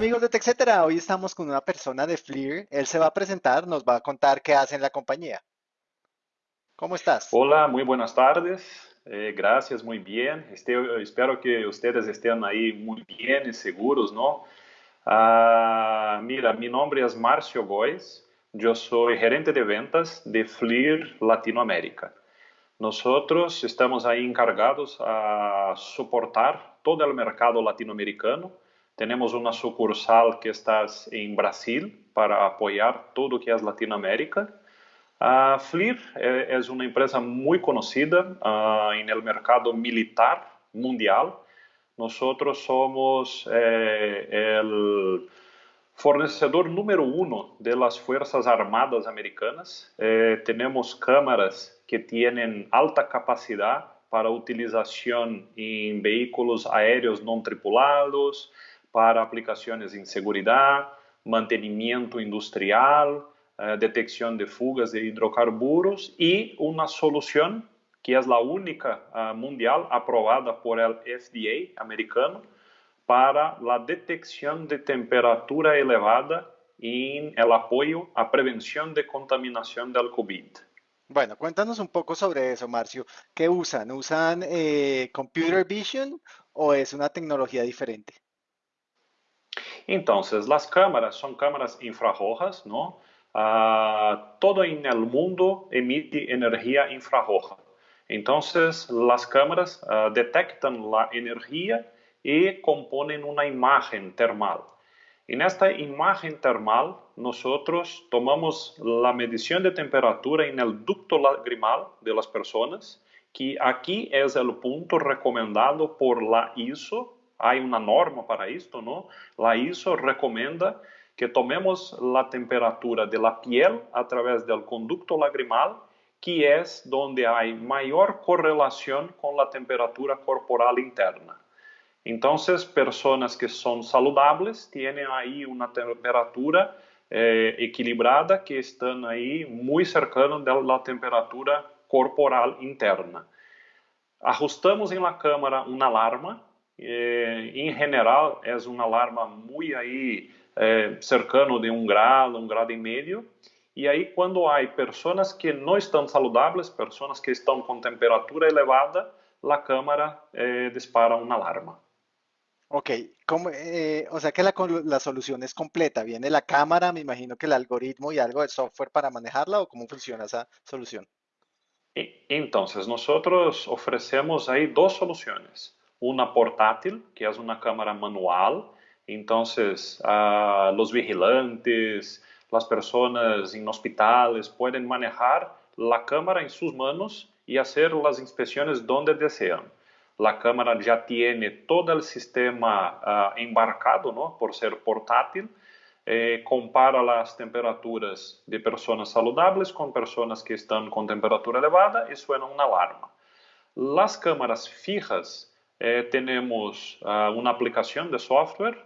amigos de TechCetera, hoy estamos con una persona de FLIR. Él se va a presentar, nos va a contar qué hace en la compañía. ¿Cómo estás? Hola, muy buenas tardes. Eh, gracias, muy bien. Este, espero que ustedes estén ahí muy bien y seguros, ¿no? Ah, mira, mi nombre es Marcio Góez. Yo soy gerente de ventas de FLIR Latinoamérica. Nosotros estamos ahí encargados a soportar todo el mercado latinoamericano tenemos una sucursal que está en Brasil para apoyar todo lo que es Latinoamérica. Uh, FLIR eh, es una empresa muy conocida uh, en el mercado militar mundial. Nosotros somos eh, fornecedor número uno de las Fuerzas Armadas Americanas. Eh, tenemos que tienen alta capacidad para utilización en vehículos aéreos no tripulados, para aplicações em segurança, mantenimento industrial, eh, detecção de fugas de hidrocarburos e uma solução que é a única uh, mundial aprovada por el FDA americano para a detecção de temperatura elevada em el apoio à prevenção de contaminação del COVID. Bueno, cuéntanos un poco sobre eso, Marcio. ¿Qué usan? ¿Usan eh, computer vision o es una tecnología diferente? Então, as câmaras são câmaras infrarrojas, não? Uh, todo em el mundo emite energia infrarroja. Então, as câmaras uh, detectam a energia e compõem uma imagem termal. E nesta imagem termal, nós tomamos a medição de temperatura em el ducto lagrimal de las pessoas, que aqui é o ponto recomendado por la ISO há uma norma para isto, não? La ISO recomenda que tomemos a temperatura de la piel a través del conducto lagrimal, que é onde há maior correlação com a temperatura corporal interna. Então, pessoas que são saludáveis têm aí uma temperatura eh, equilibrada que estão aí muito cercano da temperatura corporal interna. Ajustamos em la câmara uma alarma eh, em general é uma alarma muito aí eh, cercano de um grado, um grado e meio. E aí quando há pessoas que não estão saludáveis, pessoas que estão com temperatura elevada, a câmara eh, dispara uma alarma. Ok, como, eh, o sea que la, la, solución es completa. Viene la cámara, me imagino que el algoritmo y algo de software para manejarla o cómo funciona esa solución. Entonces, nosotros ofrecemos ahí dos soluciones. Una portátil, que es una cámara manual. Entonces, uh, los vigilantes, las personas en hospitales pueden manejar la cámara en sus manos y hacer las inspecciones donde desean. La cámara ya tiene todo el sistema uh, embarcado, ¿no? por ser portátil. Eh, compara las temperaturas de personas saludables con personas que están con temperatura elevada y suena una alarma. Las cámaras fijas eh, tenemos uh, una aplicación de software.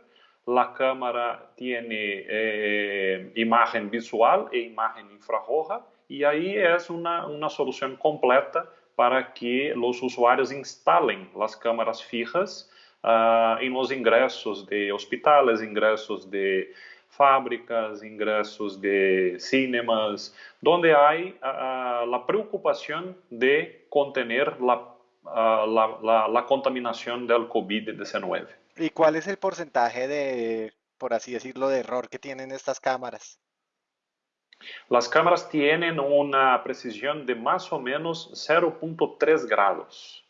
La cámara tiene eh, imagen visual e imagen infrarroja y ahí es una, una solución completa para que los usuarios instalen las cámaras fijas uh, en los ingresos de hospitales, ingresos de fábricas, ingresos de cinemas, donde hay uh, la preocupación de contener la uh, la, la, la, contaminación del COVID-19. ¿Y cuál es el porcentaje de, por así decirlo, de error que tienen estas cámaras? Las cámaras tienen una precisión de más o menos 0.3 grados.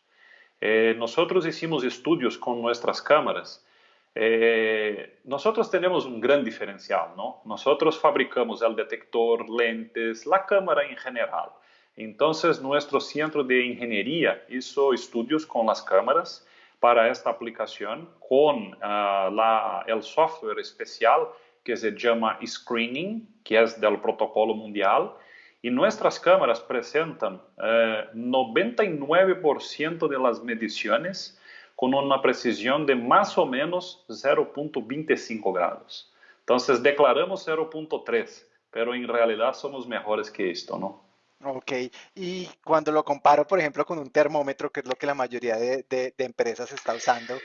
Eh, nosotros hicimos estudios con nuestras cámaras. Eh, nosotros tenemos un gran diferencial, ¿no? Nosotros fabricamos el detector, lentes, la cámara en general. Entonces, nuestro centro de ingeniería hizo estudios con las cámaras para esta aplicación con la, el software especial que se llama Screening, que es del protocolo mundial. Y nuestras cámaras presentan uh, 99% de las mediciones con una precisión de más o menos 0.25 grados. Entonces, declaramos 0.3, pero en realidad somos mejores que esto, ¿no? Ok, y cuando lo comparo, por ejemplo, con un termómetro, que es lo que la mayoría de, de, empresas está usando,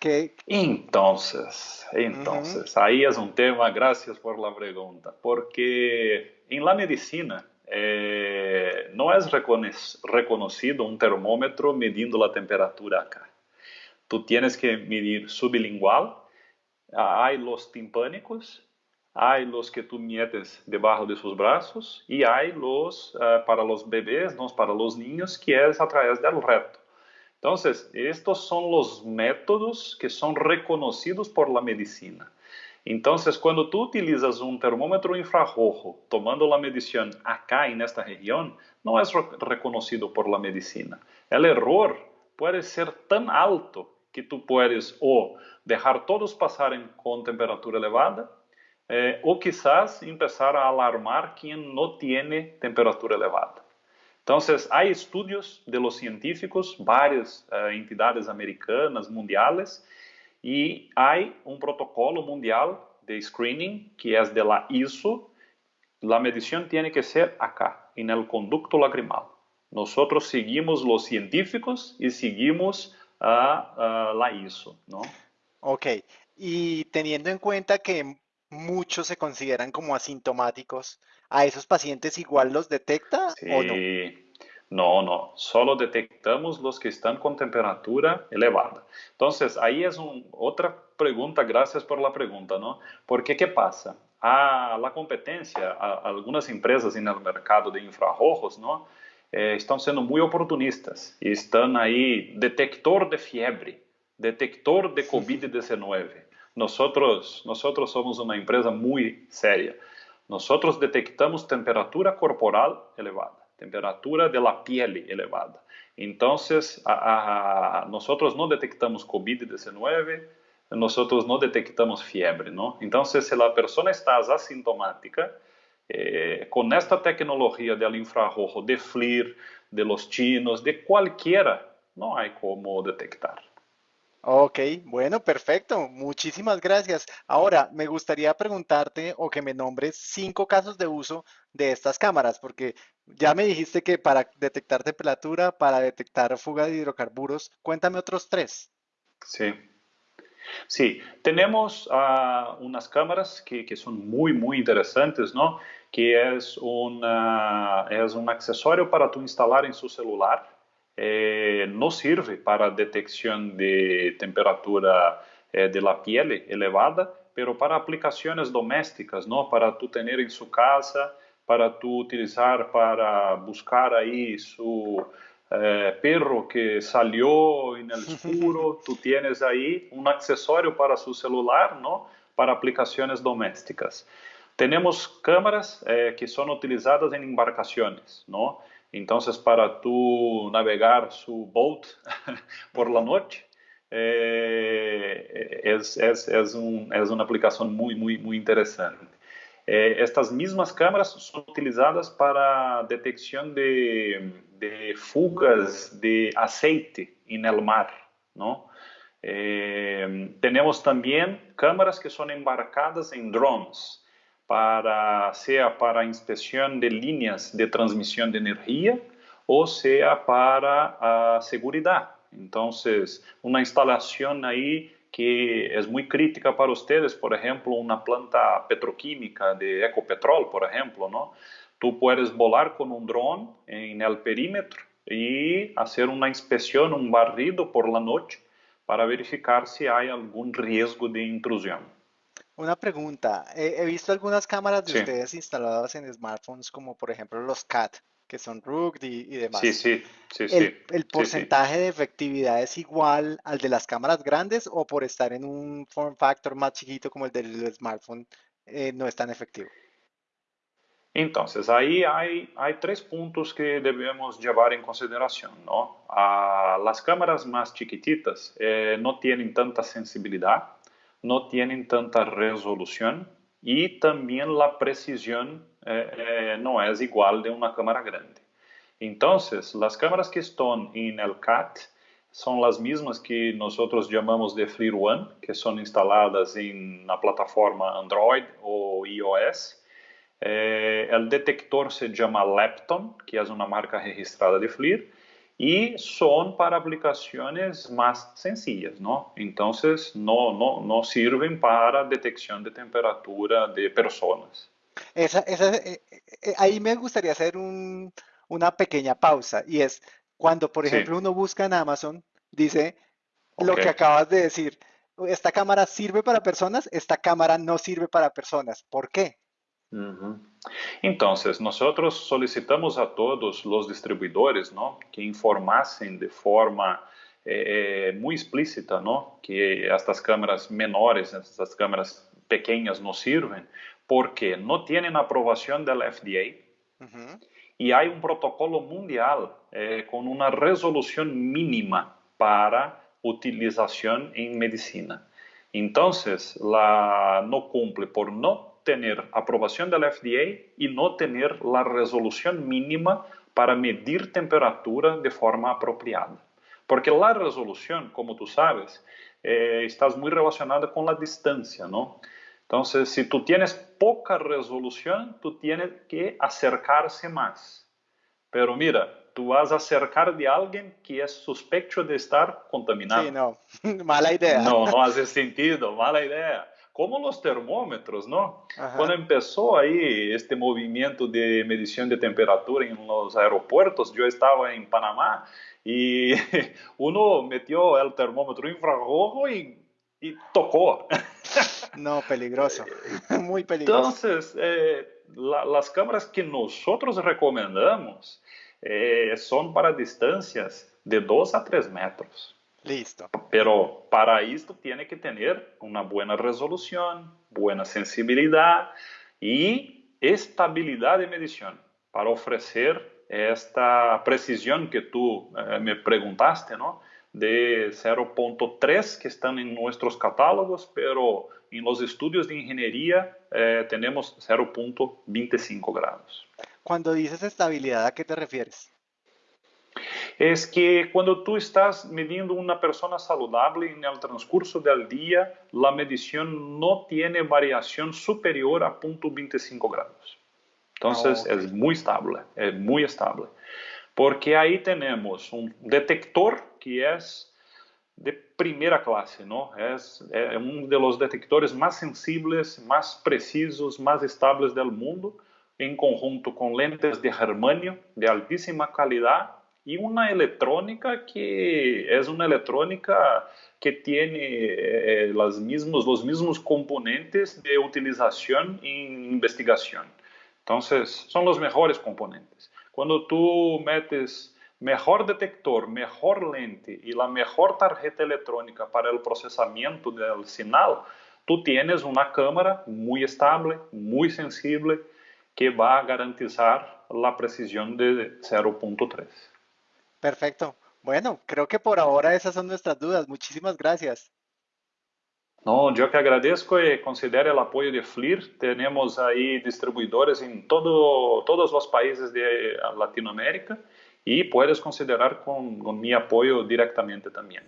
¿Qué? Entonces, entonces, ahí es un tema, gracias por la pregunta, porque en la medicina eh, no es reconocido un termómetro midiendo la temperatura acá. Tú tienes que medir sublingual, hay los timpánicos, hay los que tú metes debajo de sus brazos y hay los uh, para los bebés, no para los niños, que es a través del reto. Entonces, estos son los métodos que son reconocidos por la medicina. Entonces, cuando tú utilizas un termómetro infrarrojo tomando la medición acá en esta región, no es reconocido por la medicina. El error puede ser tan alto que tú puedes o dejar todos pasar con temperatura elevada eh, o quizás empezar a alarmar quien no tiene temperatura elevada. Entonces, hay estudios de los científicos, varias uh, entidades americanas, mundiales, y hay un protocolo mundial de screening que es de la ISO. La medición tiene que ser acá, en el conducto lagrimal. Nosotros seguimos los científicos y seguimos uh, uh, la ISO, ¿no? Ok, y teniendo en cuenta que muchos se consideran como asintomáticos, ¿a esos pacientes igual los detecta sí. o no? No, no, solo detectamos los que están con temperatura elevada. Entonces, ahí es un, otra pregunta, gracias por la pregunta, ¿no? Porque, ¿qué pasa? A la competencia, a, algunas empresas en el mercado de infrarrojos, ¿no? Eh, están siendo muy oportunistas y están ahí, detector de fiebre, detector de COVID-19. Nosotros, nosotros somos una empresa muy seria. Nosotros detectamos temperatura corporal elevada, temperatura de la piel elevada. Entonces, a, a, no detectamos COVID-19, nosotros no detectamos fiebre. Entonces, si la persona está asintomática, eh, con esta tecnología del infrarrojo, de FLIR, de los chinos, de cualquiera, no hay cómo detectar. Ok, bueno, perfecto. Muchísimas gracias. Ahora, me gustaría preguntarte o que me nombres cinco casos de uso de estas cámaras, porque ya me dijiste que para detectar temperatura, para detectar fuga de hidrocarburos, cuéntame otros tres. Sí. Sí, tenemos uh, unas cámaras que, que, son muy, muy interesantes, ¿no? Que es, una, es un accesorio para tú instalar en su celular eh, no sirve para detección de temperatura eh, de la piel elevada, pero para aplicaciones domésticas, ¿no? Para tú tener en su casa, para tú utilizar para buscar ahí su eh, perro que salió en el oscuro, tú tienes ahí un accesorio para su celular, ¿no? Para aplicaciones domésticas. Tenemos cámaras que son utilizadas en embarcaciones, ¿no? Entonces, para tú navegar su boat por la es, una aplicación muy, muy, muy interesante. Eh, estas mismas cámaras son utilizadas para detección de, de fugas de aceite el mar, ¿no? Eh, tenemos también cámaras que son embarcadas en drones, para, sea para inspección de líneas de transmisión de energía o sea para a seguridad. Entonces, una instalación ahí que es muy crítica para ustedes, por ejemplo, una planta petroquímica de Ecopetrol, por ejemplo, ¿no? Tú puedes volar con un dron en el perímetro y hacer una inspección, un barrido por la noche para verificar si hay algún riesgo de intrusión. Una pregunta, he, he visto algunas cámaras de Sí. ustedes instaladas en smartphones como por ejemplo los CAT, que son RUG y, y demás. Sí, sí, sí, sí. ¿El, el sí, sí. porcentaje de efectividad es igual al de las cámaras grandes o por estar en un form factor más chiquito como el del smartphone eh, no es tan efectivo? Entonces, ahí hay, hay tres puntos que debemos llevar en consideración, ¿no? Ah, las cámaras más chiquititas eh, no tienen tanta sensibilidad, no tienen tanta resolución y también la precisión eh, eh, no es igual de una cámara grande. Entonces, las cámaras que están en el CAT son las mismas que nosotros llamamos de FLIR One, que son instaladas en la plataforma Android o iOS. Eh, el detector se llama Lepton, que es una marca registrada de FLIR, y son para aplicaciones más sencillas, ¿no? Entonces, no, no, no sirven para detección de temperatura de personas. Esa, esa, eh, eh, ahí me gustaría hacer un, una pequeña pausa y es cuando, por Sí, ejemplo, uno busca en Amazon, dice lo que acabas de decir, esta cámara sirve para personas, esta cámara no sirve para personas. ¿Por qué? Ujú. Entonces, nosotros solicitamos a todos los distribuidores, ¿no? que informasen de forma eh, muy explícita, ¿no? que estas cámaras menores, estas cámaras pequeñas no sirven, porque no tienen aprobación del FDA Ujú. y hay un protocolo mundial eh, con una resolución mínima para utilización en medicina. Entonces, la no cumple por no tener aprobación del FDA y no tener la resolución mínima para medir temperatura de forma apropiada. Porque la resolución, como tú sabes, eh, está muy relacionada con la distancia, ¿no? Entonces, si tú tienes poca resolución, tú tienes que acercarse más. Pero mira, tú vas a acercar de alguien que es sospecho de estar Sí, contaminado. no, mala idea. No, no hace sentido, mala idea. Como los termómetros, ¿no? Cuando Ajá. empezó ahí este movimiento de medición de temperatura en los aeropuertos, yo estaba en Panamá y uno metió el termómetro infrarrojo y, y tocó. No, peligroso, muy peligroso. Entonces, eh, la- las cámaras que nosotros recomendamos eh, son para distancias de 2 a 3 metros. Listo. Pero para esto tiene que tener una buena resolución, buena sensibilidad y estabilidad de medición para ofrecer esta precisión que tú eh, me preguntaste, ¿no? De 0.3 que están en nuestros catálogos, pero en los estudios de ingeniería eh, tenemos 0.25 grados. Cuando dices estabilidad, ¿a qué te refieres? Es que cuando tú estás midiendo una persona saludable en el transcurso del día, la medición no tiene variación superior a 0.25 grados. Oh, Entonces ok. es muy estable, es muy estable. Porque ahí tenemos un detector que es de primera clase, ¿no? Es, es uno de los detectores más sensibles, más precisos, más estables del mundo, en conjunto con lentes de germanio de altísima calidad y una electrónica que es una electrónica que tiene eh, mismos, los mismos componentes de utilización en investigación. Entonces, son los mejores componentes. Cuando tú metes mejor detector, mejor lente y la mejor tarjeta electrónica para el procesamiento del señal, tú tienes una cámara muy estable, muy sensible, que va a garantizar la precisión de 0.3. Perfecto. Bueno, creo que por ahora esas son nuestras dudas. Muchísimas gracias. No, yo que agradezco y considero el apoyo de FLIR. Tenemos ahí distribuidores en todo, todos los países de Latinoamérica y puedes considerar con, con mi apoyo directamente también.